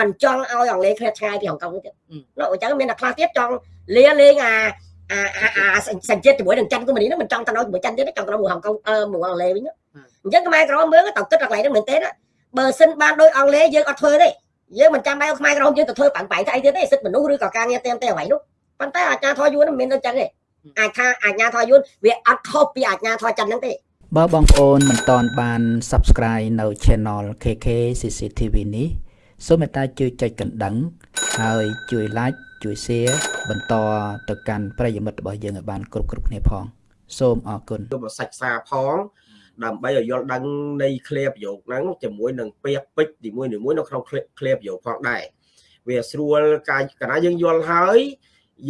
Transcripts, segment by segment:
មិនចង់ឲ្យអង់គ្លេសឃ្លាតឆ្ងាយពីហុងកុងទៀតលោកអញ្ចឹងមានតែខ្លះទៀតចង់លាលេងអាអាអាសញ្ជាតិជាមួយនឹងចិនគូម៉ូនីហ្នឹងមិនចង់ទៅនៅជាមួយចិនទៀតចង់ទៅមួយហុងកុងអឺមួយអង់គ្លេសវិញអញ្ចឹងខ្មែរក្រមមើលទៅគិតកន្លែងហ្នឹងមែនទេបើសិនបានដោយអង់គ្លេសយើងអត់ធ្វើទេយើងមិនចាំបាច់ឲ្យខ្មែរក្រមយើងទៅធ្វើបាំងបែកស្អីទៀតទេសិទ្ធិមនុស្សឬក៏ការងារតាមតែអ្វីនោះប៉ុន្តែអាជ្ញាធរយួនមិនមែនដូចចឹងទេអាចថាអាជ្ញាធរយួនវាអត់ខុសពីអាជ្ញាធរចិនហ្នឹងទេបើបងប្អូនមិនទាន់បាន Subscribe នៅ Channel KK CCTV នេះ សូមមេត្តាជួយចុចកណ្ដឹង ហើយជួយ Like ជួយ Share បន្តទៅកាន់ប្រិយមិត្តរបស់យើងឲ្យបានគ្រប់គ្រប់គ្នាផង សូមអរគុណទៅសាច់សារផងដើម្បីឲ្យយល់ដឹងនៃឃ្លាប្រយោគហ្នឹងជាមួយនឹងពាក្យពេចន៍នីមួយៗនៅក្នុងឃ្លាប្រយោគផងដែរវាស្រួលកាយកណាយើងយល់ហើយ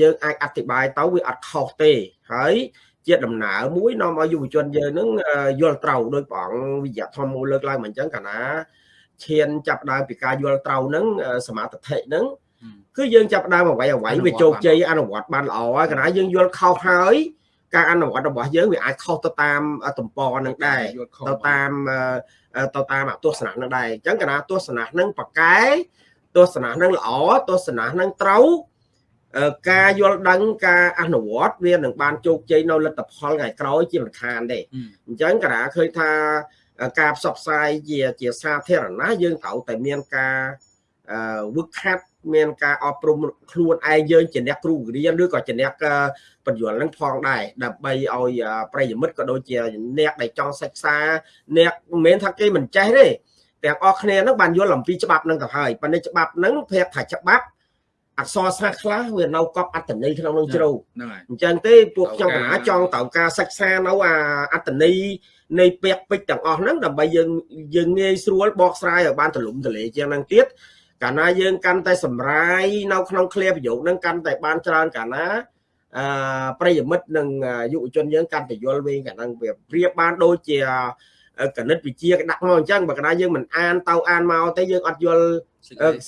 យើងអាចអធិប្បាយទៅវាអត់ខុសទេហើយជាដំណើរមួយនាំឲ្យយុវជនយើងនឹងយល់ត្រូវដោយព្រះអង្គវិជ្ជាធម្មលើកឡើងមកអញ្ចឹងកាលណា ឈានចាប់ដើមពីការយល់ត្រូវហ្នឹងសមាធិហ្នឹងគឺយើងចាប់ដើមអ្វីអ្វីវាជោគជ័យអនុវត្តបានល្អហើយកាលណាយើងយល់ខុសហើយការអនុវត្តរបស់យើងវាអាចខុសទៅតាមទំព័រនឹងដែរទៅតាមទៅតាមទស្សនៈនឹងដែរអញ្ចឹងកាលណាទស្សនៈនឹងប៉កែទស្សនៈនឹងល្អទស្សនៈនឹងត្រូវការយល់ដឹងការអនុវត្តវានឹងបានជោគជ័យនៅលទ្ធផលថ្ងៃក្រោយជាមិនខានទេអញ្ចឹងកាលឃើញថា ការផ្សព្វផ្សាយជាជាសាធារណៈយើងត្រូវតែមានការវឹកខាត់មានការអប់រំខ្លួនឯងយើងជាអ្នកគ្រូរៀនឬក៏ជាអ្នកបញ្យលនឹងផងដែរដើម្បីឲ្យប្រិយមិត្តក៏ដូចជាអ្នកដែលចង់សិក្សាអ្នកមិនមែនថាគេមិនចេះទេទាំងអស់គ្នានឹងបានយល់អំពីច្បាប់នឹងទៅហើយប៉ុន្តែច្បាប់នឹងប្រាប់ថាច្បាប់អក្សរសាស្ត្រខ្លះវានៅកប់អត្តន័យក្នុងនឹងជ្រៅហ្នឹងហើយអញ្ចឹងទេពួកខ្ញុំកណាចង់ត្រូវការសិក្សានៅអាអត្តន័យ នៃពាក្យពេចន៍ទាំងអស់ហ្នឹងដើម្បីយើងយើងងាយស្រួលបកស្រាយឲ្យបានទលំទលាជាងហ្នឹងទៀតកាលណាយើងកាន់តែសម្រាយនៅក្នុងឃ្លាប្រយោគហ្នឹងកាន់តែបានច្រើនកាលណាអឺប្រិយមិត្តនិងយុវជនយើងកាន់តែយល់វិញកាលហ្នឹងវាប្រៀបបានដូចជាកណិតវិជាគេដាក់មកអញ្ចឹងបើកណាយើងមិនអានទៅអានមកទេយើងអត់យល់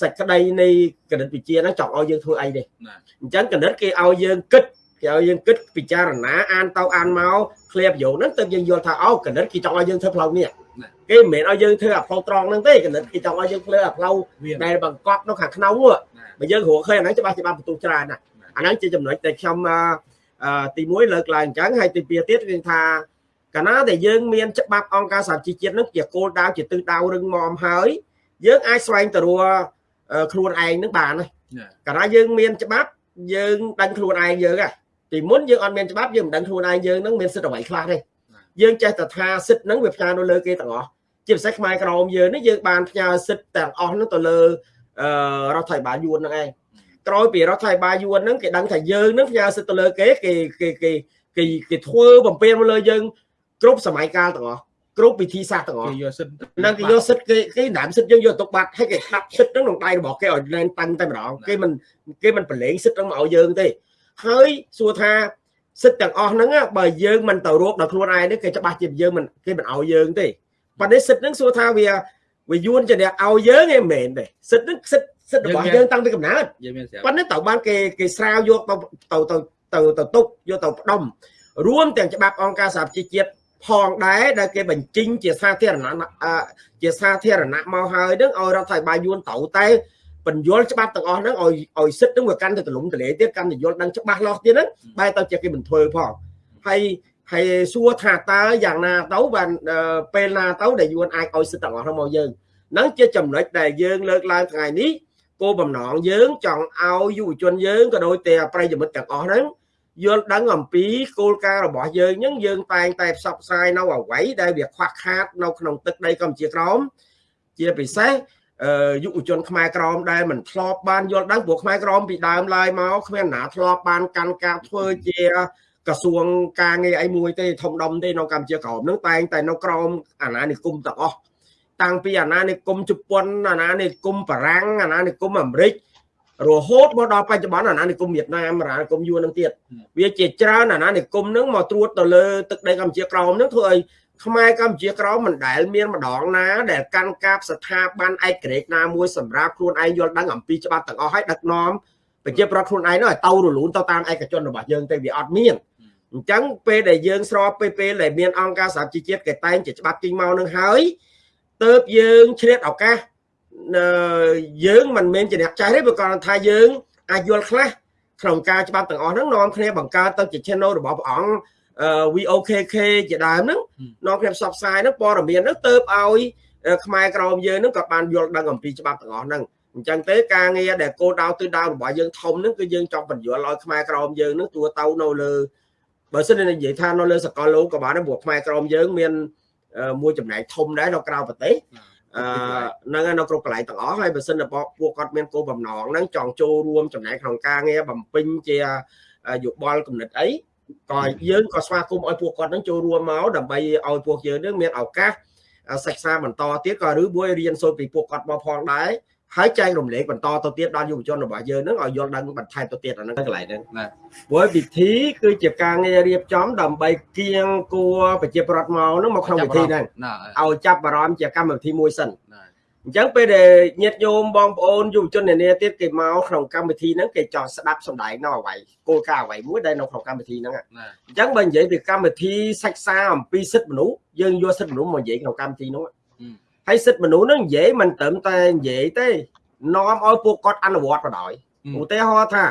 សេចក្តីនៃកណិតវិជាហ្នឹងចង់ឲ្យយើងធ្វើអីទេអញ្ចឹងកណិតគេឲ្យយើងគិត គេឲ្យយើងគិតពិចារណាអានទៅអានមកឃ្លាប្រយោគហ្នឹងទើបយើងយល់ថាអូកណិតគេចង់ឲ្យយើងធ្វើផ្លូវនេះគេមិនមែនឲ្យយើងធ្វើអាផ្លូវត្រង់ហ្នឹងទេកណិតគេចង់ឲ្យយើងធ្វើអាផ្លូវដែលបង្កប់នៅខាងក្នុងបើយើងរកឃើញអាហ្នឹងច្បាស់ច្បាស់បន្ទុះច្រើនណាស់អាហ្នឹងជាចំណុចដែលខ្ញុំទី1លើកឡើងអញ្ចឹងហើយទី2ទៀតគឺថាកាលណាដែលយើងមានច្បាប់អង្គការសហជីវជាតិនឹងជាគោលដៅជាទិសដៅរឹងមាំហើយយើងអាចស្វែងទៅរកខ្លួនឯងនឹងបានហើយកាលណាយើងមានច្បាប់យើងដឹងខ្លួនឯងយើងហ่ะ ពីមុនយើងអត់មានច្បាប់យើងមិនដឹងខ្លួនឯងយើងនឹងមានសិទ្ធិអ្វីខ្លះទេយើងចេះតែថាសិទ្ធិហ្នឹងវាផ្ញើនៅលើគេទាំងអស់ជាពិសេសខ្មែរក្រមយើងនេះយើងបានផ្ញើសិទ្ធិទាំងអស់ហ្នឹងទៅលើរដ្ឋាភិបាលយួនហ្នឹងឯងក្រោយពីរដ្ឋាភិបាលយួនហ្នឹងគេដឹងថាយើងហ្នឹងផ្ញើសិទ្ធិទៅលើគេគេគេគេគេគេធ្វើបំពេញមកលើយើងគ្រប់សម័យកាលទាំងអស់គ្រប់វិធីសាស្ត្រទាំងអស់គេយកសិទ្ធិនឹងគេយកសិទ្ធិគេគេដើមសិទ្ធិយើងយកទុកបាត់ហើយគេដាក់សិទ្ធិហ្នឹងក្នុងដៃរបស់គេឲ្យលែងតាំងតែម្ដងគេមិនគេមិនប្រឡែងសិទ្ធិហ្នឹងមកឲ្យយើងទេ ហើយសួរថាសិទ្ធិទាំងអស់ហ្នឹងបើយើងមិនទៅរកដល់ខ្លួនឯងនេះគេច្បាស់ជាយើងមិនគេមិនឲ្យយើងទេប៉ុន្តែសិទ្ធិហ្នឹងសួរថាវាវាយួនជាអ្នកឲ្យយើងឯងមិនមែនទេសិទ្ធិហ្នឹងសិទ្ធិសិទ្ធិរបស់យើងតាំងពីកំណើតប៉ុន្តែត្រូវបានគេគេស្រាវយកទៅទៅទៅទៅទៅទុកយកទៅផ្ដុំរួមទាំងច្បាប់អង្គការសហប្រជាជាតិផងដែរដែលគេបញ្ចេញជាសាធារណៈជាសាធារណៈមកហើយនឹងឲ្យរដ្ឋាភិបាលយួនត្រូវតែ បញ្យល់ច្បាប់ទាំងអស់ហ្នឹងឲ្យឲ្យសិទ្ធនឹងវាកាន់តែទលំទលាយទៀតកាន់តែយល់ដឹងច្បាស់លាស់ទៀតហ្នឹងបែរទៅជាគេមិនធ្វើផងហើយហើយសួរថាតើយ៉ាងណាទៅបានពេលណាទៅដែលយួនអាចឲ្យសិទ្ធទាំងអស់ហ្នឹងមកយើងហ្នឹងជាចំណុចដែលយើងលើកឡើងថ្ងៃនេះគោលបំណងយើងចង់ឲ្យយុវជនយើងក៏ដូចតែប្រិយមិត្តទាំងអស់ហ្នឹងយល់ដឹងអំពីគោលការណ៍របស់យើងហ្នឹងយើងតែងតែផ្សព្វផ្សាយនៅអ្វីដែលវាខ្វះខាតនៅក្នុងទឹកដីកម្ពុជាក្រោមជាពិសេស យុវជនខ្មែរក្រមដែលមិនធ្លាប់បានយល់ដឹងព្រោះខ្មែរក្រមពីដើមឡើយមកគ្មានណាធ្លាប់បានកាន់ការធ្វើជាក្រសួងការងារអីមួយទេធំដុំទេនៅកម្ពុជាក្រមនឹងតែងតែនៅក្រមអាណានិគមទាំងអស់តាំងពីអាណានិគមជប៉ុនអាណានិគមបារាំងអាណានិគមអាមេរិករហូតមកដល់បច្ចុប្បន្នអាណានិគមវៀតណាមអាណានិគមយួននឹងទៀតវាជាច្រើនអាណានិគមនឹងមកត្រួតទៅលើទឹកដីកម្ពុជាក្រមនឹងធ្វើឲ្យ ខ្មែរកម្ពុជាក្រមមិនដែលមានម្ដងណា ដែលកាន់កាប់ស្ថាប័នឯករាជ្យណាមួយសម្រាប់ខ្លួនឯងយល់ដឹងអំពីច្បាប់ទាំងអស់ហើយដឹកនាំប្រជាប្រដ្ឋខ្លួនឯងនោះឲ្យទៅរលូនទៅតាមឯកជនរបស់យើងទៅវាអត់មានអញ្ចឹងពេលដែលយើងស្របពេលពេលដែលមានអង្គការសហជីវជាតិគេតែងជាច្បាប់ទីមកនឹងហើយទៅយើងឆ្លៀតឱកាសយើងមិនមែនជាអ្នកចាស់ទេព្រោះគាត់ថាយើងអាចយល់ខ្លះក្នុងការច្បាប់ទាំងអស់ហ្នឹងនាំគ្នាបង្កើតទៅជា channel របស់ព្រះអង្គ VOKK ជាដើមហ្នឹងនាំគ្នាផ្សព្វផ្សាយហ្នឹងព័ត៌មានហ្នឹងទៅឲ្យខ្មែរក្រមយើងហ្នឹងក៏បានយល់ដឹងអំពីច្បាប់ទាំងអស់ហ្នឹងអញ្ចឹងទេការងារដែលគោលដៅទិសដៅរបស់យើងធំហ្នឹងគឺយើងចង់បញ្យល់ឲ្យខ្មែរក្រមយើងហ្នឹងទួទៅនៅលើបើសិននិយាយថានៅលើសកលលោកក៏បានដែរព្រោះខ្មែរក្រមយើងមានមួយចំណែកធំដែរនៅក្រៅប្រទេសអឺហ្នឹងនៅគ្រប់កន្លែងទាំងអស់ហើយបើសិនតែពួកគាត់មានគោលបំណងហ្នឹងចង់ចូលរួមចំណែកក្នុងការងារបំពេញជាយោបល់គំនិតអី ក៏យើងក៏ស្វាគមន៍ឲ្យពួកគាត់នឹងចូលរួមមកដើម្បីឲ្យពួកយើងនឹងមានឱកាសសិក្សាបន្តទៀតក៏ឬមួយរៀនសូត្រពីពួកគាត់មកផងដែរហើយចែករំលែកបន្តទៅទៀតដល់យុវជនរបស់យើងនឹងឲ្យយល់ដឹងបន្ថែមទៅទៀតអាហ្នឹងកន្លែងហ្នឹងណាព្រោះពិធីគឺជាការងាររៀបចំ ដើម្បីគៀងគួរប្រជាប្រដ្ឋមកហ្នឹងមកក្នុងពិធីហ្នឹងឲ្យចាប់អារម្មណ៍ជាកម្មវិធីមួយសិន អញ្ចឹងពេលដែលញាតិញោមបងប្អូនយុវជននានាទៀតគេមកក្នុងកម្មវិធីហ្នឹងគេចង់ស្ដាប់សម្ដែងនៅអ្វីគោលការណ៍អ្វីមួយដែលនៅក្នុងកម្មវិធីហ្នឹងអញ្ចឹងបើនិយាយពីកម្មវិធីសិក្សាអំពីសិទ្ធិមនុស្សយើងយកសិទ្ធិមនុស្សមកនិយាយក្នុងកម្មវិធីហ្នឹងហើយសិទ្ធិមនុស្សហ្នឹងនិយាយមិនត្រឹមតែនិយាយទេនាំឲ្យពួកគាត់អនុវត្តក៏ដោយឧទាហរណ៍ថា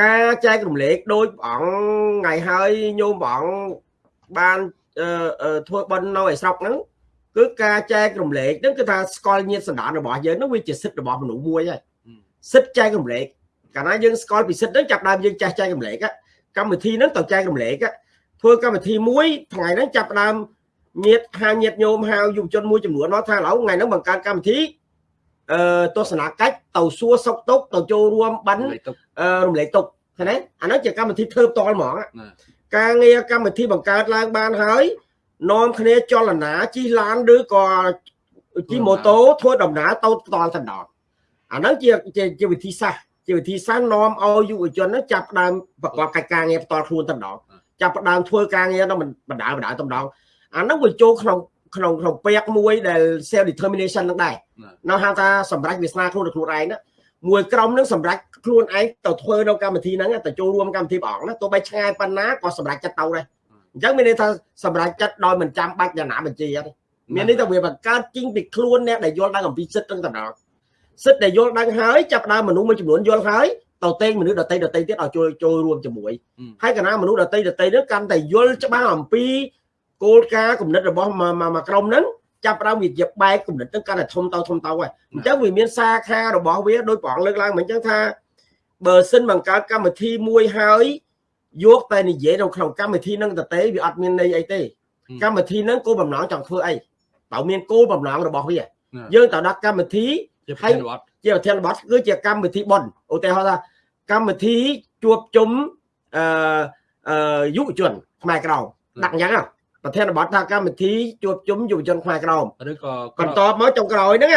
ការចែករំលែកដោយព្រះអង្គថ្ងៃហើយញោមព្រះអង្គបានធ្វើបន់នៅឯស្រុកហ្នឹង គឺការចែករំលែកហ្នឹងគឺថាស្គាល់ញាតសន្តានរបស់យើងហ្នឹងវាជាសិទ្ធិរបស់មនុស្សមួយហើយសិទ្ធិចែករំលែកកាលណាយើងស្គាល់ពីសិទ្ធិហ្នឹងចាប់ដើមយើងចេះចែករំលែកកម្មវិធីហ្នឹងទៅចែករំលែកធ្វើកម្មវិធីមួយថ្ងៃហ្នឹងចាប់ដើមញាតហៅញាតញោមហៅយុវជនមួយចំនួនមកថាឥឡូវថ្ងៃហ្នឹងបង្កើតកម្មវិធីអឺទស្សនកិច្ចទៅសួរសុកទុកទៅចូលរួមប័ណ្ណរំលែកទុកឃើញទេអាហ្នឹងជាកម្មវិធីធ្វើផ្ទាល់ហ្មងការងារកម្មវិធីបង្កើតឡើងបានហើយ នាំគ្នាចលនាជិះឡានឬក៏ជិះម៉ូតូធ្វើដំណើរទៅផ្ទាល់ទៅដល់អាហ្នឹងជាជាវិធីសាស្ត្រជាវិធីសាស្ត្រនាំឲ្យយុវជនចាប់ផ្ដើមប្រកបកិច្ចការងារផ្ទាល់ខ្លួនទៅដល់ចាប់ផ្ដើមធ្វើការងារទៅបណ្ដាបណ្ដាទៅដល់អាហ្នឹងវាចូលក្នុងក្នុងក្នុងពាក្យមួយដែល self determination នឹងដែរនៅហៅថាសម្រាប់វាសនាខ្លួនខ្លួនឯងណាមួយក្រុមនឹងសម្រាប់ខ្លួនឯងទៅធ្វើនៅកម្មវិធីហ្នឹងទៅចូលរួមកម្មវិធីព្រះអង្គណាទោះបីឆ្ងាយប៉ុណ្ណាក៏សម្រាប់ចិត្តទៅដែរ អញ្ចឹងមានន័យថាសម្រាប់ចិត្តដោយមិនចាំបាច់យ៉ាងណាបញ្ជាទេមានន័យថាវាបង្កើតជីងពីខ្លួនអ្នកដែលយល់ដឹងអំពីសិទ្ធិទាំងដល់សិទ្ធិដែលយល់ដឹងហើយចាប់ដើមមនុស្សមួយចំនួនយល់ហើយទៅតេងមនុស្សដតីដតីទៀតឲ្យចូលចូលរួមជាមួយហើយកណាមនុស្សដតីដតីនោះកាន់តែយល់ច្បាស់អំពីគោលការណ៍គំនិតរបស់មួយក្រុមហ្នឹងចាប់ផ្ដើមវាជាបែកគំនិតហ្នឹងកាន់តែធំទៅធំទៅហើយអញ្ចឹងវាមានសាខារបស់វាដោយព្រះអង្គលើកឡើងមិនអញ្ចឹងថាបើសិនបង្កើតកម្មវិធីមួយហើយ យកតែនិយាយនៅក្នុងកម្មវិធីហ្នឹងទៅទេវាអត់មានន័យអីទេកម្មវិធីហ្នឹងគោលបំណងចង់ធ្វើអីតើមានគោលបំណងរបស់វាយើងទៅដាក់កម្មវិធីជាប្រធានបទជាប្រធានបទគឺជាកម្មវិធីប៉ុនឧទាហរណ៍ថាកម្មវិធីជួបជុំអឺអឺយុវជនខ្មែរក្រមដាក់អញ្ចឹងប្រធានបទថាកម្មវិធីជួបជុំយុវជនខ្មែរក្រមឬក៏បន្តមកចុងក្រោយហ្នឹង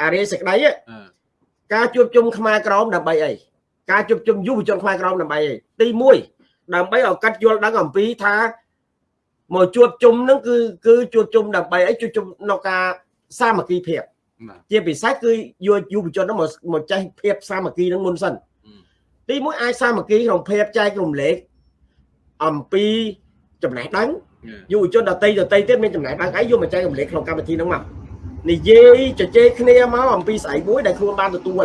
អារិយសេចក្តីការជួបជុំខ្មែរក្រមដើម្បីអីការជួបជុំយុវជនខ្មែរក្រមដើម្បីអីទី1 ដើម្បីឲ្យកាត់យល់ដឹងអំពីថាមកជួបជុំហ្នឹងគឺគឺជួបជុំដើម្បីអីជួបជុំនៅការសាមគ្គីភាពជាពិសេសគឺយុយុវជនហ្នឹងមកមកចេះភាពសាមគ្គីហ្នឹងមុនសិនទី1អាចសាមគ្គីក្នុងភាពចែករំលែកអំពីចំណេះដឹងយុវជនដតីដតីទៀតមានចំណែកដឹងអីយកមកចែករំលែកក្នុងកម្មវិធីហ្នឹងមកនិយាយជជែកគ្នាមកអំពីស្អីមួយដែលខ្លួនបានទទួល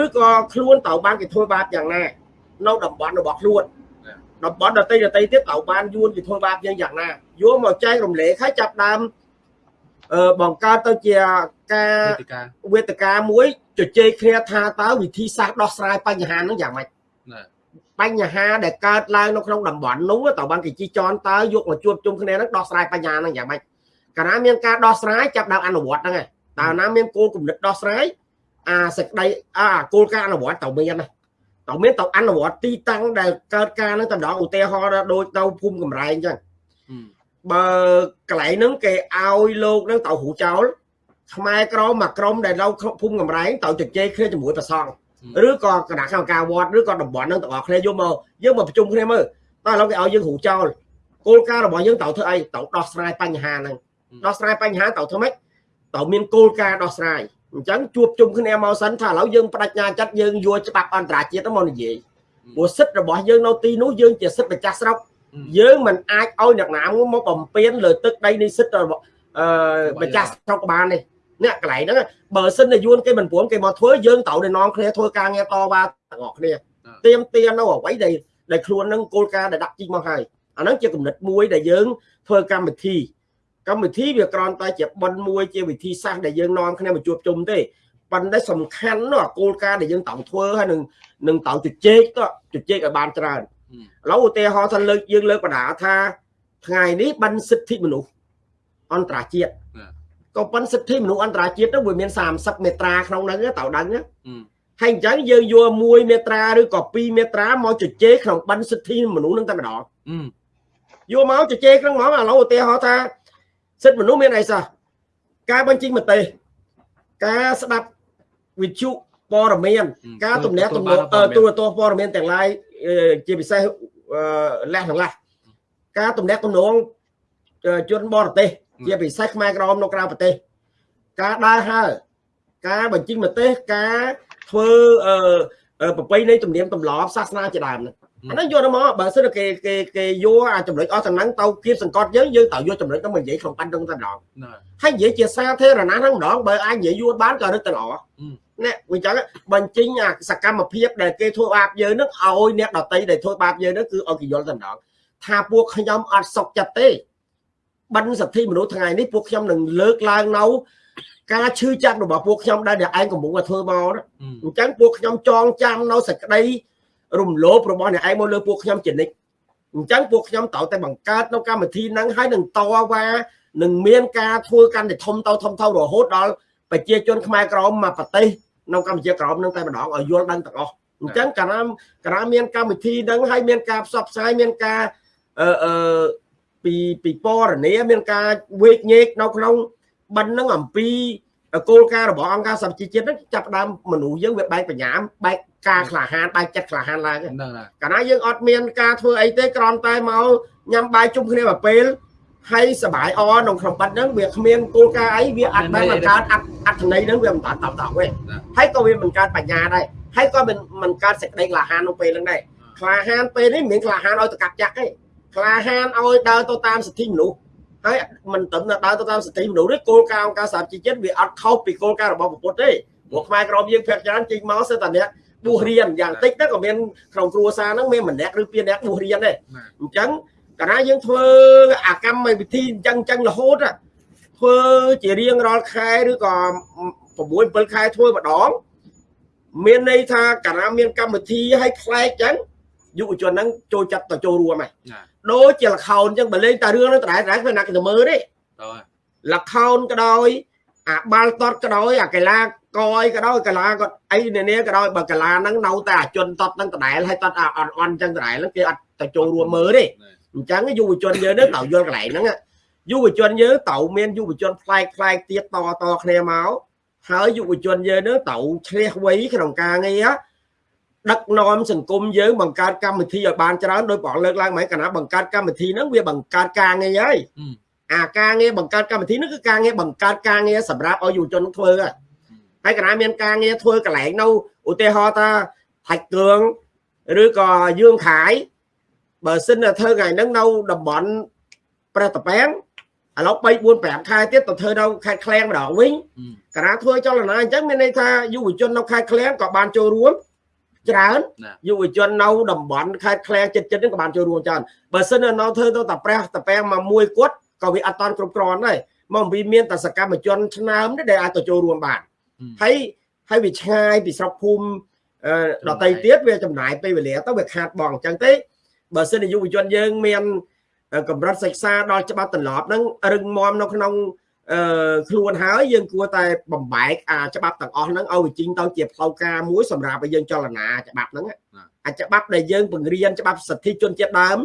ឬក៏ខ្លួនត្រូវបានគេធ្វើបាបយ៉ាងណានៅតំបន់របស់ខ្លួន តំបន់ដតីដតីទៀតត្រូវបានយួនគេធ្វើបាបយើងយ៉ាងណាយកមកចែករំលែកឲ្យចាប់ដើមអឺបង្កើតទៅជាការវេទិកាមួយជជែកគ្នាថាតើវិធីសាស្ត្រដោះស្រាយបញ្ហាហ្នឹងយ៉ាងម៉េចបញ្ហាដែលកើតឡើងនៅក្នុងតំបន់នោះតើបានគេជីចនតើយកមកជួបជុំគ្នានឹងដោះស្រាយបញ្ហាហ្នឹងយ៉ាងម៉េចកាលណាមានការដោះស្រាយចាប់ដើមអនុវត្តហ្នឹងតើណាមានគោលគំនិតដោះស្រាយអាសេចក្តីអាគោលការណ៍អនុវត្តតើមានណា តើមានតើអនុវត្តទីតាំងដែលកើតការហ្នឹងតម្ដងឧទាហរណ៍ដូចទៅភូមិកំរែងអញ្ចឹងបើកន្លែងហ្នឹងគេឲ្យលោកហ្នឹងទៅហូចោលខ្មែរក្រមមួយក្រុមដែលនៅភូមិកំរែងទៅជជែកគ្នាជាមួយប្រសង់ឬក៏គណៈកម្មការវត្តឬក៏តំបន់ហ្នឹងទាំងអស់គ្នាយកមកយើងមកប្រជុំគ្នាមើលតើឥឡូវគេឲ្យយើងហូចោលគោលការណ៍របស់យើងត្រូវធ្វើអីត្រូវដោះស្រាយបញ្ហាហ្នឹងដោះស្រាយបញ្ហាត្រូវធ្វើម៉េចត្រូវមានគោលការណ៍ដោះស្រាយ អញ្ចឹងជួបជុំគ្នាមកសិនថាឥឡូវយើងបដិញ្ញាចិត្តយើងយកច្បាប់អន្តរជាតិមកនិយាយព្រោះសិទ្ធិរបស់យើងនៅទីនោះយើងជាសិទ្ធិម្ចាស់ស្រុកយើងមិនអាចឲ្យអ្នកណាមកបំពេញលើទឹកដីនៃសិទ្ធិរបស់អឺម្ចាស់ស្រុកបានទេអអ្នកកន្លែងហ្នឹងបើសិនតែយួនគេមិនព្រមគេមកធ្វើយើងត្រូវតែនាំគ្នាធ្វើការងារតវ៉ាទាំងអស់គ្នាទៀមទានៅអ្វីដែលដែលខ្លួននឹងគោលការណ៍ដែលដាក់ជីកមកហើយអាហ្នឹងជាគំនិតមួយដែលយើងធ្វើកម្មវិធី កម្មវិធីវាគ្រាន់តែជាបនមួយជាវិធីសាស្ត្រដែលយើងនាំគ្នាមកជួបជុំទេប៉ុន្តែសំខាន់នោះគោលការណ៍ដែលយើងត្រូវធ្វើហើយនឹងនឹងត្រូវជជែកទៅជជែកឲ្យបានច្រើនឥឡូវឧទាហរណ៍ថាលើកយើងលើកបណ្ដាថាថ្ងៃនេះបានសិទ្ធិមនុស្សអន្តរជាតិក៏ប៉ុន្តែសិទ្ធិមនុស្សអន្តរជាតិទៅវាមាន30មេត្រាក្នុងហ្នឹងតើដឹងហើយអញ្ចឹងយើងយកមួយមេត្រាឬក៏2មេត្រាមកជជែកក្នុងបណ្ឌសិទ្ធិមនុស្សហ្នឹងតែម្ដងយកមកជជែកក្នុងហ្មងឥឡូវឧទាហរណ៍ថា សិទ្ធិមនុស្សមានអីសោះការបញ្ចេញមតិការស្ដាប់វិទ្យុព័ត៌មាន ការទំនាក់ទំនងទូរទស្សន៍ព័ត៌មានទាំងឡាយជាពិសេសលះទាំងឡាយការទំនាក់ទំនងជនបរទេសជាពិសេសខ្មែរក្រមនៅក្រៅប្រទេស ការដើរហើរការបញ្ចេញមតិការធ្វើប្រពៃណីទំនៀមទម្លាប់សាសនាជាដើមហ្នឹង អាហ្នឹងយកមកបើសិនគេគេគេយកអាចំណុចអស់ទាំងហ្នឹងទៅគៀបសង្កត់យើងយើងត្រូវយកចំណុចហ្នឹងមកនិយាយក្នុងបណ្ដឹងតែម្ដងហើយនិយាយជាសាធារណៈហ្នឹងម្ដងបើអាចនិយាយយួរបានក៏រឹតតែល្អនេះវិញចឹងបញ្ចេញអាសកម្មភាពដែលគេធ្វើបាបយើងនឹងឲ្យអ្នកដតីដែលធ្វើបាបយើងនឹងគឺឲ្យគេយល់តែម្ដងថាពួកខ្ញុំអត់សុខចិត្តទេបិណ្ឌសិទ្ធិមនុស្សថ្ងៃនេះពួកខ្ញុំនឹងលើកឡើងនៅការឈឺចាប់របស់ពួកខ្ញុំដែលឯងកំពុងតែធ្វើមកអញ្ចឹងពួកខ្ញុំចងចាំនៅសេចក្តី រំលោភរបស់អ្នកឯងមកលើពួកខ្ញុំជានិច្ចអញ្ចឹងពួកខ្ញុំត្រូវតែបង្កើតនៅកម្មវិធីហ្នឹងហើយនឹងតវ៉ានឹងមានការធ្វើកាន់តែធំទៅធំទៅរហូតដល់ប្រជាជនខ្មែរក្រមមកប្រទេសនៅកម្ពុជាក្រមនឹងតែម្ដងឲ្យយល់ដឹងទាំងអស់អញ្ចឹងកាលណាកាលណាមានកម្មវិធីហ្នឹងហើយមានការផ្សព្វផ្សាយមានការអឺអឺពីពីពរនាមានការវេកញែកនៅក្នុងបិណ្ឌហ្នឹងអំពី គោលការណ៍របស់អង្គការសហជីវជាតិហ្នឹងចាប់ដើមមនុស្សយើងវាបែកបញ្ញាបែកការក្លាហានបែកចិត្តក្លាហានឡើងហ្នឹងហើយកាលណាយើងអត់មានការធ្វើអីទេគ្រាន់តែមកញ៉ាំបាយជុំគ្នាមួយពេលហើយសបាយអក្នុងក្នុងបាត់ហ្នឹងវាគ្មានគោលការណ៍អីវាអត់បានបង្កើតអត្ថន័យហ្នឹងវាមិនបានតបតបទេហើយក៏វាមិនកើតបញ្ញាដែរហើយក៏មិនមិនកើតសេចក្តីក្លាហានក្នុងពេលហ្នឹងដែរក្លាហានពេលនេះមិនក្លាហានឲ្យទៅកាប់ចាក់ទេក្លាហានឲ្យដើរទៅតាមសិទ្ធិមនុស្ស ហើយមិនត្រឹមតែដើរទៅតាមសិទ្ធិមនុស្សទេគោលការណ៍អង្គការសហជីវជាតិវាអត់ខុសពីគោលការណ៍របស់ពុទ្ធទេព្រោះខ្មែរក្រមយើងភាគច្រើនចេញមកសិតតែអ្នកបួសរៀនយ៉ាងតិចទៅក៏មានក្នុងគ្រួសារហ្នឹងមានម្នាក់ឬពីរនាក់បួសរៀនដែរអញ្ចឹងកាលណាយើងធ្វើអាកម្មវិធីអញ្ចឹងអញ្ចឹងរហូតធ្វើជារៀងរាល់ខែឬក៏6 7ខែធ្វើម្ដងមានន័យថាកាលណាមានកម្មវិធីឲ្យផ្លែកអញ្ចឹងយុវជនហ្នឹងចូលចិត្តទៅចូលរួមហើយ ដូចជាលខោនអញ្ចឹងបើលេងតែរឿងហ្នឹងដដែលដដែលគ្មានអ្នកទៅមើលទេលខោនក៏ដោយអាបាល់តតក៏ដោយអាកីឡាកអីក៏ដោយកីឡាគាត់អីនានាក៏ដោយបើកីឡាហ្នឹងនៅតែអាជនតតហ្នឹងដដែលហើយតតអាអន់អន់អញ្ចឹងដដែលហ្នឹងគេអត់ទៅចូលរួមមើលទេអញ្ចឹងយុវជនយើងនឹងត្រូវយល់កន្លែងហ្នឹងយុវជនយើងត្រូវមានយុវជនប្លែកប្លែកទៀតតតគ្នាមកហើយយុវជនយើងនឹងត្រូវឆ្លៀសវៃក្នុងការងារ ដឹកនាំសង្គមយើងបង្កើតកម្មវិធីឲ្យបានច្រើនដោយបងលើកឡើងមកកណាបង្កើតកម្មវិធីហ្នឹងវាបង្កើតការងារហើយអាការងារបង្កើតកម្មវិធីហ្នឹងគឺការងារបង្កើតការងារសម្រាប់ឲ្យយុវជនធ្វើហើយហើយកណាមានការងារធ្វើកន្លែងនៅឧទាហរណ៍ថាថាច់គ្រឿងឬក៏យើងខាយបើសិនតែធ្វើថ្ងៃហ្នឹងនៅតំបន់ព្រះតពាំងឥឡូវ3 4 5ខែទៀតទៅធ្វើនៅខេត្តឃ្លៀងម្ដងវិញកាលណាធ្វើចលនាអញ្ចឹងមានន័យថាយុវជននៅខេត្តឃ្លៀងក៏បានចូលរួម ច្រើនយុវជននៅតំបន់ខេត្តឃ្លៀងចិត្តចិត្តហ្នឹងក៏បានចូលរួមច្រើនបើសិននៅធ្វើទៅតែព្រះតពាំងមកមួយគាត់ក៏វាអត់តាន់គ្រប់គ្រាន់ដែរមកអំពីមានតែសកម្មជនឆ្នើមទេដែលអាចទៅចូលរួមបានហើយហើយវាឆ្ងាយពីស្រុកភូមិដតីទៀតវាចំណាយពេលវេលាទៅវាខាតបងអញ្ចឹងទេបើសិនជាយុវជនយើងមានកម្រិតសិក្សាដល់ច្បាប់ទម្លាប់ហ្នឹងរឹងមាំនៅក្នុង អឺខ្លួនហើយយើងគួរតែបំបែកអាច្បាប់ទាំងអស់ហ្នឹងឲ្យវាជីងទៅជាផ្លូវការមួយសម្រាប់ឲ្យយើងចលនាច្បាប់ហ្នឹងអាច្បាប់ដែលយើងបង្រៀនច្បាប់សិទ្ធិជនជាតិដើម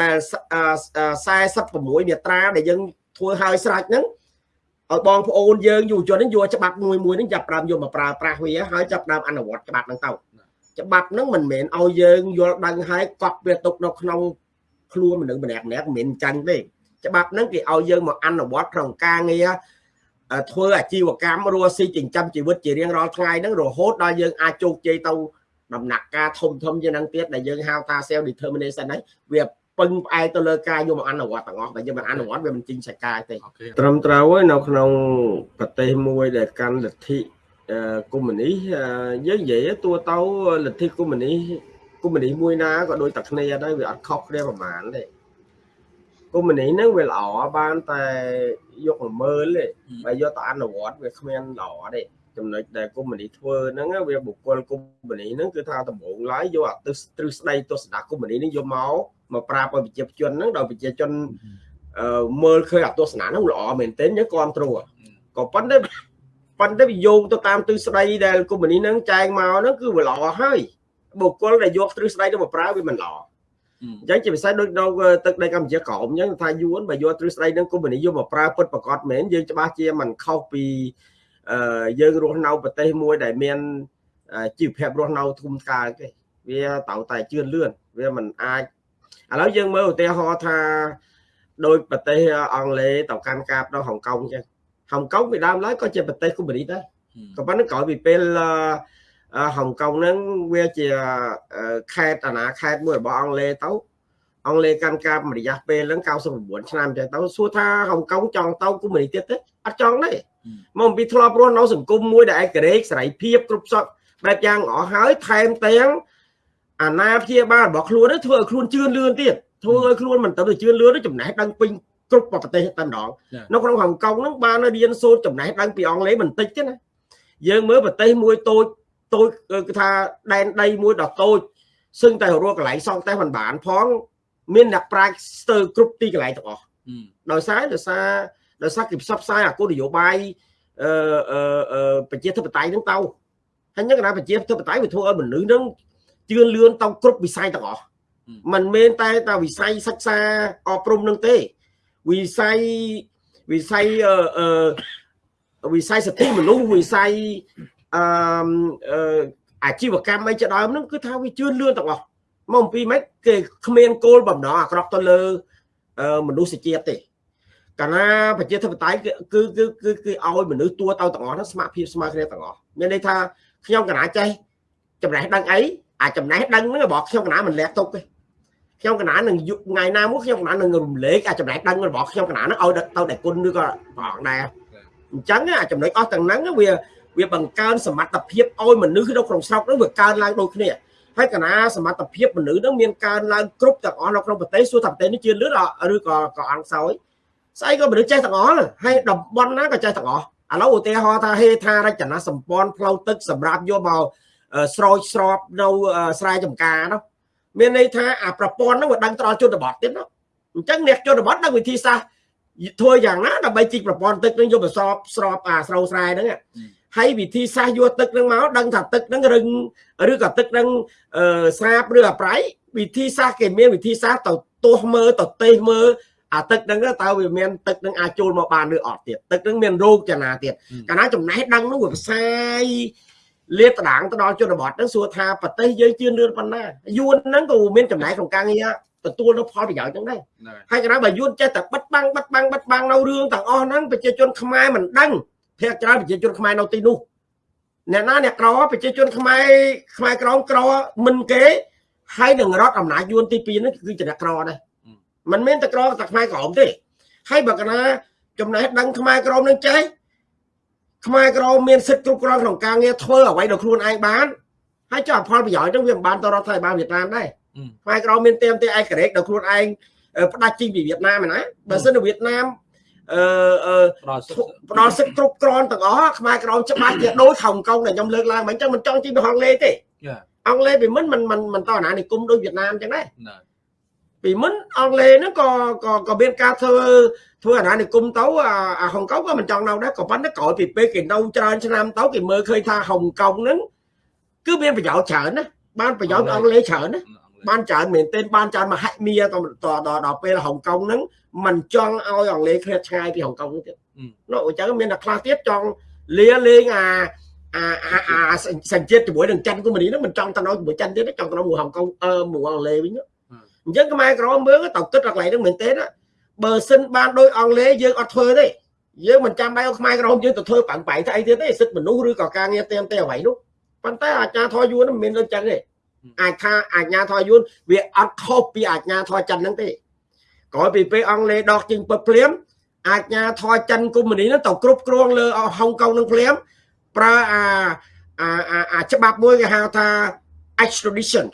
ដែល46មាត្រាដែលយើងធ្វើឲ្យស្រេចហ្នឹងឲ្យបងប្អូនយើងយុវជនហ្នឹងយកច្បាប់មួយមួយហ្នឹងចាប់ផ្ដើមយកមកប្រើប្រាស់វាហើយចាប់ផ្ដើមអនុវត្តច្បាប់ហ្នឹងទៅច្បាប់ហ្នឹងមិនមែនឲ្យយើងយល់ដឹងហើយកប់វាទុកនៅក្នុងខ្លួនមនុស្សម្នាក់ម្នាក់មិនមែនចាញ់ទេ ច្បាប់ហ្នឹងគេឲ្យយើងមកអនុវត្តក្នុងការងារធ្វើអាជីវកម្មរស់ស៊ីចិញ្ចឹមជីវិតជារៀងរាល់ថ្ងៃហ្នឹងរហូតដល់យើងអាចជោគជ័យទៅដំណាក់កាលធំធំជាងហ្នឹងទៀតដែលយើងហៅថា self determination ហ្នឹងវាពឹងផ្អែកទៅលើការយកមកអនុវត្តទាំងអស់បើយើងមិនអនុវត្តវាមិនចេញសាច់ការទេអូខេត្រឹមត្រូវហើយនៅក្នុងប្រទេសមួយដែលកាន់លទ្ធិអឺកុម្មុយនីសអឺយើងនិយាយតួទៅលទ្ធិកុម្មុយនីសកុម្មុយនីសមួយណាក៏ដូចតែគ្នាដែរវាអត់ខុសគ្នាប្រហែលទេ កុម្មុយនីសហ្នឹងវាល្អបានតែយកមកមើលទេបើយកទៅអនុវត្តវាគ្មានល្អទេចំណុចដែលកុម្មុយនីសធ្វើហ្នឹងវាបុគ្គលកុម្មុយនីសហ្នឹងគឺថាដំបូងឡើយយកអាទិសទ្រឹស្ដីទស្សនៈកុម្មុយនីសហ្នឹងយកមកមកប្រាប់ឲ្យប្រជាជនហ្នឹងដល់ប្រជាជនអឺមើលឃើញអាទស្សនៈហ្នឹងល្អមែនទែនយើងគ្រប់គ្រងក៏ប៉ុន្តែប៉ុន្តែវាយោងទៅតាមទិសស្ដីដែលកុម្មុយនីសហ្នឹងចែងមកហ្នឹងគឺវាល្អហើយបុគ្គលដែលយកទ្រឹស្ដីទៅមកប្រើវាមិនល្អ អញ្ចឹងជាពិសេសដូចនៅទឹកដីកម្ពុជាក្រមអញ្ចឹងថាយួនបើយកទ្រឹស្ដីនឹងកុម្មុយនីយកមកប្រើពិតប្រកបមែនយើងច្បាស់ជាមិនខុសពីអឺយើងរស់នៅប្រទេសមួយដែលមានជីវភាពរស់នៅធំកើទេវាត្រូវតែជឿនលឿនវាមិនអាចឥឡូវយើងមើលឧទាហរណ៍ថាដោយប្រទេសអង់គ្លេសទៅកាន់កាបដល់ហុងកុងអញ្ចឹងហុងកុងពីដើមឡើយក៏ជាប្រទេសកុម្មុយនីដែរក៏ប៉ុន្តែក្រោយពីពេលអឺ ហុងកុងហ្នឹងវាជាខេត្តអាណាខេត្តមួយរបស់អង់គ្លេសទៅអង់គ្លេសកាន់កាបរយៈពេលហ្នឹង99ឆ្នាំអញ្ចឹងទៅសួរថាហុងកុងចង់ទៅកុម្មុយនីទៀតទេអត់ចង់ទេមកអំពីធ្លាប់រស់នៅសង្គមមួយដែលឯករាជ្យសេរីភាពគ្រប់សពបែបយ៉ាងអស់ហើយថែមទាំងអាណាព្យាបាលរបស់ខ្លួននេះធ្វើឲ្យខ្លួនជឿនលឿនទៀតធ្វើឲ្យខ្លួនមិនទៅជឿនលឿនទេចំណេះដឹងពេញគ្រប់ប្រទេសតែម្ដងនៅក្នុងហុងកុងហ្នឹងបានរៀនសូត្រចំណេះដឹងពីអង់គ្លេសបន្តិចទេណាយើងមើលប្រទេសមួយតូច តូចគឺថាដែនដីមួយដ៏តូចសឹងតែរកកន្លែងសង់តែមិនបាន ផង មានអ្នកប្រាជ្ញស្ទើរគ្រប់ទីកន្លែងទាំងអស់ដោយសារដោយសារដោយសារគេផ្សព្វផ្សាយអាគោលនយោបាយអឺអឺប្រជាធិបតេយ្យហ្នឹងទៅហើយហ្នឹងកណាប្រជាធិបតេយ្យវាធ្វើឲ្យមនុស្សហ្នឹងជឿនលឿនទៅគ្រប់វិស័យទាំងអស់มันមែនតែតែវិស័យសិក្សាអប់រំនឹងទេវិស័យវិស័យអឺវិស័យសិទ្ធិមនុស្សវិស័យ អឺអាជីវកម្មអីជាដើមហ្នឹងគឺថាវាជឿនលឿនទាំងអស់មកអំពីម៉េចគេគ្មានគោលបំណងអាក្រក់ទៅលើមនុស្សជាតិទេកាលណាប្រជាធិបតេយ្យគឺគឺគឺគឺឲ្យមនុស្សទួទៅទាំងអស់ហ្នឹងស្មារតីស្មើគ្នាទាំងអស់មានន័យថាខ្ញុំកណាចេះចំណេះដឹងអីអាចំណេះដឹងហ្នឹងរបស់ខ្ញុំកណាមិនលះទុកទេខ្ញុំកណានឹងថ្ងៃណាមួយខ្ញុំកណានឹងរំលែកអាចំណេះដឹងរបស់ខ្ញុំកណានឹងឲ្យទៅតែគុណឬក៏ព្រះអង្គដែរអញ្ចឹងអាចំណុចអស់ទាំងហ្នឹងវា វាបង្កើនសមត្ថភាពឲ្យមនុស្សនៅក្នុងស្រុកហ្នឹងវាកើនឡើងដូចគ្នាហើយកណាសមត្ថភាពមនុស្សហ្នឹងមានកើនឡើងគ្រប់ទាំងអស់នៅក្នុងប្រទេសសួរថាប្រទេសនេះជឿនលឿនឬក៏ក៏អង្គសោយស្អីក៏មនុស្សចេះទាំងអស់ហើយតំបន់ណាក៏ចេះទាំងអស់ឥឡូវឧទាហរណ៍ថាហេដ្ឋារចនាសម្ព័ន្ធផ្លូវទឹកសម្រាប់យកមកស្រោចស្រពនៅស្រែចម្ការនោះមានន័យថាអាប្រព័ន្ធហ្នឹងវាដឹងដល់ជនបទទៀតណាអញ្ចឹងអ្នកជនបទដឹងវិធីសាស្ត្រធ្វើយ៉ាងណាដើម្បីជីកប្រព័ន្ធទឹកនឹងយកទៅស្រោបស្រោបអាស្រោស្រែហ្នឹង ហើយវិធីសាស្ត្រយកទឹកហ្នឹងមកដឹងថាទឹកហ្នឹងរឹងឬក៏ទឹកហ្នឹងស្រាបឬអាប្រៃវិធីសាស្ត្រគេមានវិធីសាស្ត្រទៅទាស់មើលទៅទេសមើលអាទឹកហ្នឹងតើវាមានទឹកហ្នឹងអាចចូលមកបានឬអត់ទៀតទឹកហ្នឹងមានរោគចំណាទៀតកាលណាចំណេះដឹងនោះវាផ្សាយលាតត្រដាងទៅដល់ជនបទហ្នឹងសួរថាប្រទេសយើងជឿនលឿនប៉ុណ្ណាយួនហ្នឹងក៏មានចំណែកក្នុងការងារទទួលនៅផលប្រយោជន៍ហ្នឹងដែរហើយកណ្ដាលបើយួនចេះតែបិទបាំងបិទបាំងបិទបាំងនៅរឿងទាំងអស់ហ្នឹងប្រជាជនខ្មែរមិនដឹង ភាគច្រើនប្រជាជនខ្មែរនៅទីនោះអ្នកណាអ្នកក្រប្រជាជនខ្មែរខ្មែរក្រមក្រមិនគេហើយនឹងរដ្ឋអំណាចយួនទី2ហ្នឹងគឺជាអ្នកក្រដែរមិនមែនតែក្រតែខ្មែរក្រមទេហើយបើកណាចំណេះដឹងខ្មែរក្រមនឹងចេះខ្មែរក្រមមានសិទ្ធិគ្រប់គ្រងក្នុងការងារធ្វើអ្វីដល់ខ្លួនឯងបានហើយចុះផលប្រយោជន៍ហ្នឹងវាមិនបានទៅរដ្ឋាភិបាលវៀតណាមដែរខ្មែរក្រមមានទៀមទីឯករាជ្យដល់ខ្លួនឯងផ្ដាច់ជីងពីវៀតណាមណាបើសិននៅវៀតណាម អឺអឺផ្ដល់សិទ្ធិគ្រប់គ្រាន់ទាំងអស់ខ្មែរក្រមច្បាស់ជាដូចហុងកុងដែលខ្ញុំលើកឡើងមិនអញ្ចឹងមិនចង់ជីងទៅហុងលេទេអង់គ្លេសពីមុនមិនមិនមិនតអាណានិគមដូចវៀតណាមអញ្ចឹងដែរពីមុនអង់គ្លេសហ្នឹងក៏ក៏ក៏មានការធ្វើធ្វើអាណានិគមទៅអាហុងកុងក៏មិនចង់នៅដែរក៏ប៉ុន្តែក្រោយពីពេលគេនៅច្រើនឆ្នាំទៅគេមើលឃើញថាហុងកុងហ្នឹងគឺមានប្រយោជន៍ច្រើនណាបានប្រយោជន៍អង់គ្លេសច្រើនណា បានច្រើនមែនទែនបានច្រើនមហិមាដល់ដល់ពេលហុងកុងហ្នឹងมันចង់ឲ្យអង់គ្លេសឃ្លាតឆ្ងាយពីហុងកុងទៀតនោះអញ្ចឹងមានតែខ្លះទៀតចង់លាលេងអាអាអាសញ្ជាតិជាមួយនឹងចិនគូម៉ូនីហ្នឹងមិនចង់ទៅនៅជាមួយចិនទៀតចង់ទៅនៅមួយហុងកុងអឺមួយអង់គ្លេសវិញអញ្ចឹងខ្មែរក្រមមើលទៅគិតកន្លែងហ្នឹងមែនទេណាបើសិនបានដោយអង់គ្លេសយើងអត់ធ្វើទេយើងមិនចាំបាច់ឲ្យខ្មែរក្រមយើងទៅធ្វើបាំងបែកទៅអីទៀតទេសិទ្ធិមនុស្សឬក៏ការងារទៀមទេអ្វីនោះប៉ុន្តែអាចារ្យធរយួនមិនមានដូចចឹងទេ អាចថាអាជ្ញាធរយួនវាអត់ខុសពីអាជ្ញាធរចិនហ្នឹងទេក្រោយពីពេលអង់គ្លេសដកចេញពឹបភ្លាមអាជ្ញាធរចិនកុម្មុយនីសហ្នឹងទៅគ្រប់គ្រងលើហុងកុងនឹងភ្លាមប្រើអាអាអាច្បាប់មួយគេហៅថា extradition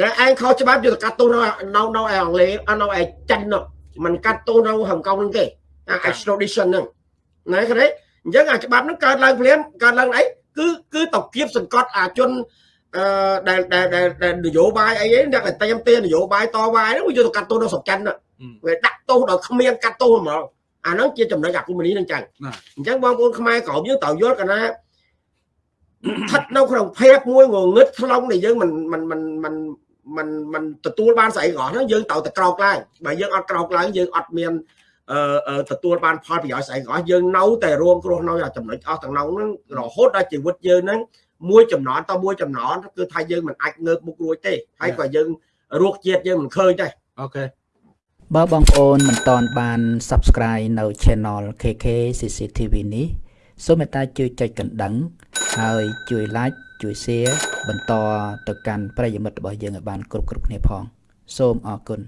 ណែឯងខុសច្បាប់យកទៅកាត់ទោសនៅនៅនៅឯអង់គ្លេសនៅឯចិននោះมันកាត់ទោសនៅហុងកុងហ្នឹងទេអា extradition ហ្នឹងណែឃើញទេអញ្ចឹងអាច្បាប់ហ្នឹងកើតឡើងភ្លាមកើតឡើងអីគឺគឺតគៀបសង្កត់អាជន អឺដែលដែលដែលនយោបាយអីហ្នឹងតែតែខ្ញុំទេនយោបាយតវ៉ាហ្នឹងវាយកទៅកាត់ទោសដល់សំខាន់វាដាក់ទោសដល់គ្មានកាត់ទោសហ្មងអាហ្នឹងជាចំណុចអាគមនីនឹងចឹងអញ្ចឹងបងប្អូនខ្មែរក្រមយើងត្រូវយល់កណាស្ថិតនៅក្នុងភេកមួយងងឹតខ្លងដែលយើងមិនមិនមិនមិនមិនមិនទទួលបានស្អីក្រោះហ្នឹងយើងត្រូវតែក្រោកឡើងបើយើងអត់ក្រោកឡើងយើងអត់មានអឺទទួលបានផលប្រយោជន៍ស្អីក្រោះយើងនៅតែរួមគ្រោះនៅចំណុចអស់ទាំងនោះហ្នឹងរហូតដល់ជីវិតយើងហ្នឹង មួយចំណន់តមួយចំណន់គឺថាយើងមិនអាចងើបមុខរួចទេហើយក៏យើងរោគជាតិយើងមិនឃើញដែរអូខេបើបងប្អូនមិនតន់បាន Subscribe នៅ Channel KK CCTV នេះសូមមេត្តាជួយចុចកណ្ដឹង ហើយជួយ Like ជួយ Share បន្តទៅកាន់ប្រិយមិត្តរបស់យើងឲ្យបានគ្រប់គ្រប់គ្នាផង សូមអរគុណ